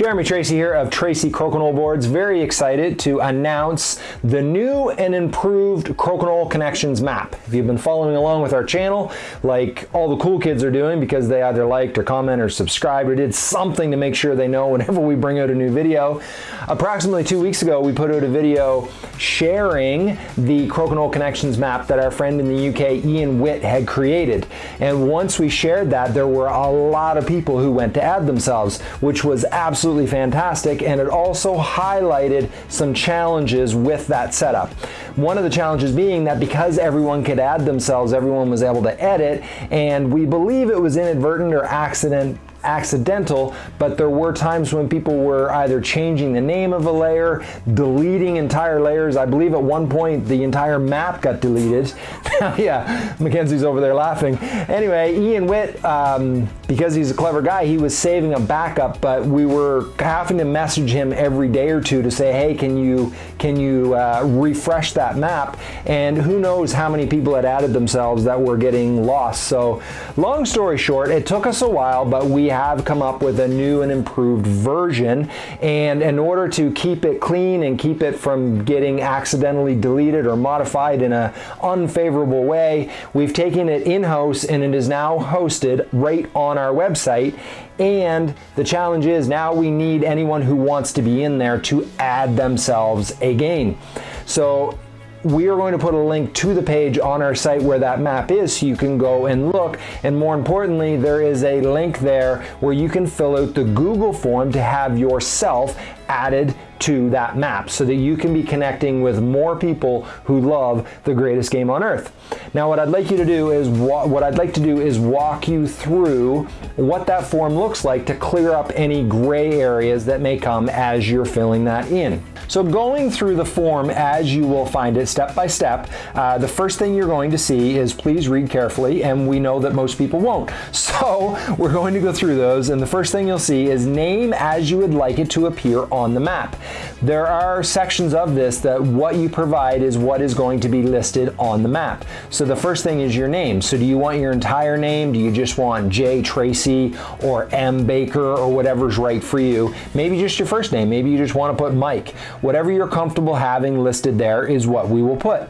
Jeremy Tracy here of Tracy Crokinole Boards. Very excited to announce the new and improved Crokinole Connections map. If you've been following along with our channel, like all the cool kids are doing because they either liked or commented or subscribed or did something to make sure they know whenever we bring out a new video. Approximately two weeks ago, we put out a video sharing the Crokinole Connections map that our friend in the UK, Ian Witt, had created. And once we shared that, there were a lot of people who went to add themselves, which was absolutely fantastic and it also highlighted some challenges with that setup. One of the challenges being that because everyone could add themselves, everyone was able to edit and we believe it was inadvertent or accident accidental, but there were times when people were either changing the name of a layer, deleting entire layers. I believe at one point the entire map got deleted. yeah, Mackenzie's over there laughing. Anyway, Ian Witt, um, because he's a clever guy, he was saving a backup, but we were having to message him every day or two to say, hey, can you, can you uh, refresh that map? And who knows how many people had added themselves that were getting lost. So long story short, it took us a while, but we have come up with a new and improved version. And in order to keep it clean and keep it from getting accidentally deleted or modified in an unfavorable way, we've taken it in-house and it is now hosted right on our website. And the challenge is now we need anyone who wants to be in there to add themselves a again. So we are going to put a link to the page on our site where that map is so you can go and look. And more importantly there is a link there where you can fill out the Google form to have yourself added to that map so that you can be connecting with more people who love the greatest game on earth. Now what I'd like you to do is what I'd like to do is walk you through what that form looks like to clear up any gray areas that may come as you're filling that in. So going through the form as you will find it step by step, uh, the first thing you're going to see is please read carefully and we know that most people won't. So we're going to go through those and the first thing you'll see is name as you would like it to appear on the map. There are sections of this that what you provide is what is going to be listed on the map. So the first thing is your name. So do you want your entire name? Do you just want J Tracy or M Baker or whatever's right for you? Maybe just your first name. Maybe you just want to put Mike. Whatever you're comfortable having listed there is what we will put.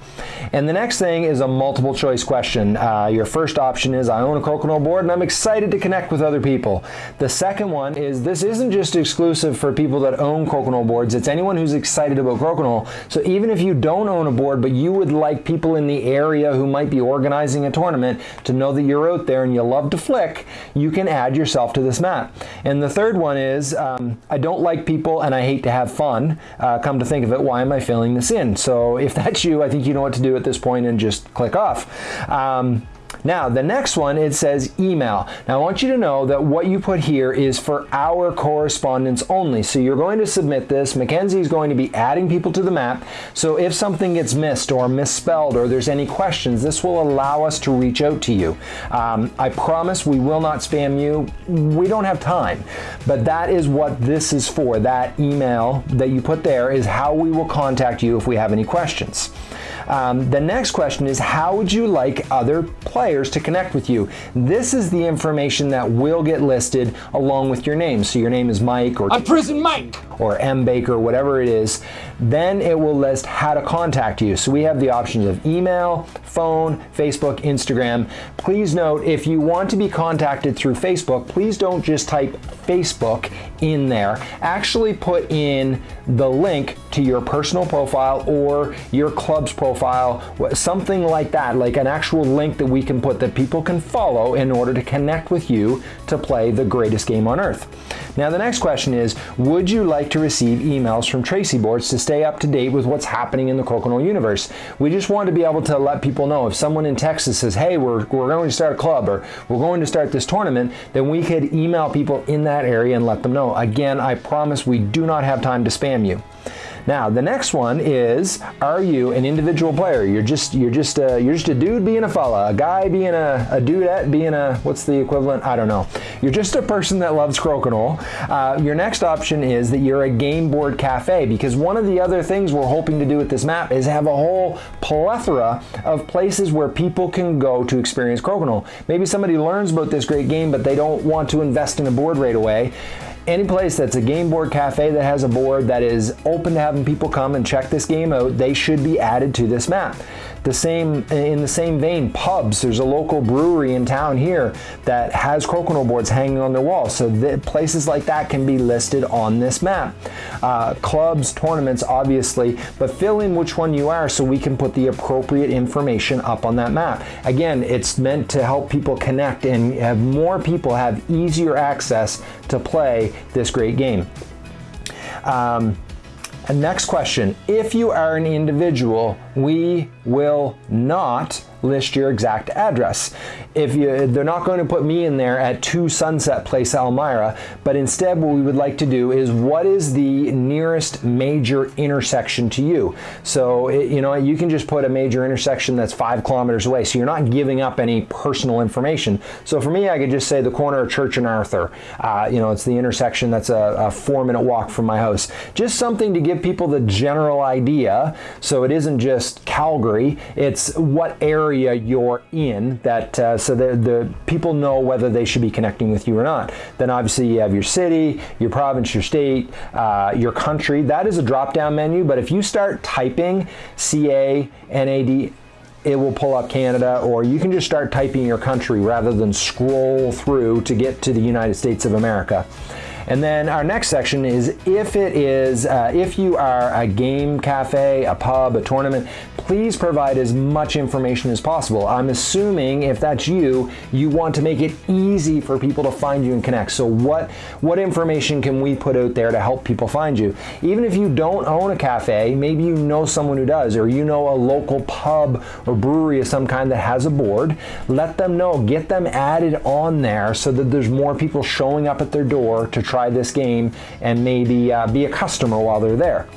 And the next thing is a multiple choice question. Uh, your first option is I own a Crokinole board and I'm excited to connect with other people. The second one is this isn't just exclusive for people that own Crokinole boards, it's anyone who's excited about Crokinole. So even if you don't own a board but you would like people in the area who might be organizing a tournament to know that you're out there and you love to flick, you can add yourself to this map. And the third one is um, I don't like people and I hate to have fun. Uh, come to think of it, why am I filling this in? So if that's you, I think you know what to do at this point and just click off. Um, now, the next one, it says email. Now, I want you to know that what you put here is for our correspondence only. So you're going to submit this. Mackenzie is going to be adding people to the map. So if something gets missed or misspelled or there's any questions, this will allow us to reach out to you. Um, I promise we will not spam you. We don't have time, but that is what this is for. That email that you put there is how we will contact you if we have any questions. Um, the next question is how would you like other players to connect with you? This is the information that will get listed along with your name. So your name is Mike or I'm Prison Mike or M Baker, whatever it is. Then it will list how to contact you. So we have the options of email, phone, Facebook, Instagram. Please note if you want to be contacted through Facebook, please don't just type Facebook in there. Actually put in the link to your personal profile or your club's profile, something like that, like an actual link that we can put that people can follow in order to connect with you to play the greatest game on earth. Now the next question is, would you like to receive emails from Tracy Boards to stay up to date with what's happening in the Crokinole universe? We just want to be able to let people know if someone in Texas says, hey, we're, we're going to start a club or we're going to start this tournament, then we could email people in that area and let them know. Again, I promise we do not have time to spam you. Now, the next one is, are you an individual player? You're just you're just a, you're just a dude being a fella, a guy being a, a dudette being a, what's the equivalent? I don't know. You're just a person that loves crokinole. Uh, your next option is that you're a game board cafe because one of the other things we're hoping to do with this map is have a whole plethora of places where people can go to experience crokinole. Maybe somebody learns about this great game, but they don't want to invest in a board right away any place that's a game board cafe that has a board that is open to having people come and check this game out, they should be added to this map. The same in the same vein, pubs. There's a local brewery in town here that has crokinole boards hanging on their wall. So places like that can be listed on this map. Uh, clubs, tournaments, obviously, but fill in which one you are so we can put the appropriate information up on that map. Again, it's meant to help people connect and have more people have easier access to play this great game. Um, next question, if you are an individual, we will not list your exact address. If you, they're not going to put me in there at 2 Sunset Place, Elmira, but instead what we would like to do is what is the nearest major intersection to you? So, it, you know, you can just put a major intersection that's five kilometers away, so you're not giving up any personal information. So for me, I could just say the corner of Church and Arthur. Uh, you know, it's the intersection that's a, a four minute walk from my house. Just something to give people the general idea so it isn't just Calgary, it's what area area you're in that uh, so the, the people know whether they should be connecting with you or not. Then obviously you have your city, your province, your state, uh, your country. That is a drop down menu, but if you start typing CA, NAD, it will pull up Canada, or you can just start typing your country rather than scroll through to get to the United States of America. And then our next section is if it is, uh, if you are a game cafe, a pub, a tournament, please provide as much information as possible. I'm assuming if that's you, you want to make it easy for people to find you and connect. So what, what information can we put out there to help people find you? Even if you don't own a cafe, maybe you know someone who does, or you know a local pub or brewery of some kind that has a board, let them know, get them added on there so that there's more people showing up at their door to try try this game and maybe uh, be a customer while they're there.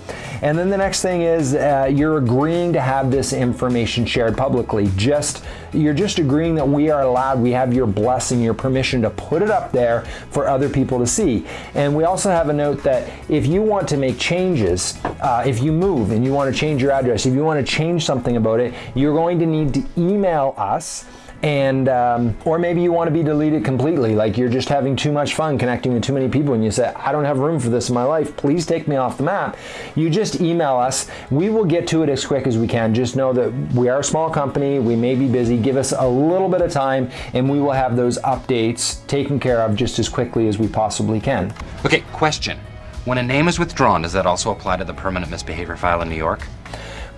And then the next thing is uh, you're agreeing to have this information shared publicly. Just you're just agreeing that we are allowed, we have your blessing, your permission to put it up there for other people to see. And we also have a note that if you want to make changes, uh, if you move and you want to change your address, if you want to change something about it, you're going to need to email us and um, or maybe you want to be deleted completely like you're just having too much fun connecting with too many people and you say i don't have room for this in my life please take me off the map. You just email us. We will get to it as quick as we can. Just know that we are a small company. We may be busy. Give us a little bit of time and we will have those updates taken care of just as quickly as we possibly can. Okay question. When a name is withdrawn does that also apply to the permanent misbehavior file in new york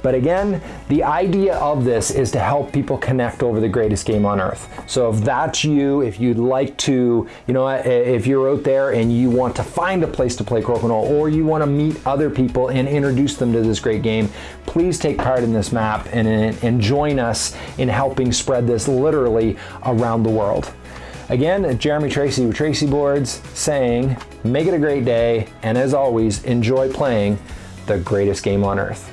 but again, the idea of this is to help people connect over the greatest game on earth. So if that's you, if you'd like to, you know, if you're out there and you want to find a place to play Crokinole or you want to meet other people and introduce them to this great game, please take part in this map and, and join us in helping spread this literally around the world. Again, Jeremy Tracy with Tracy Boards saying, make it a great day, and as always, enjoy playing the greatest game on earth.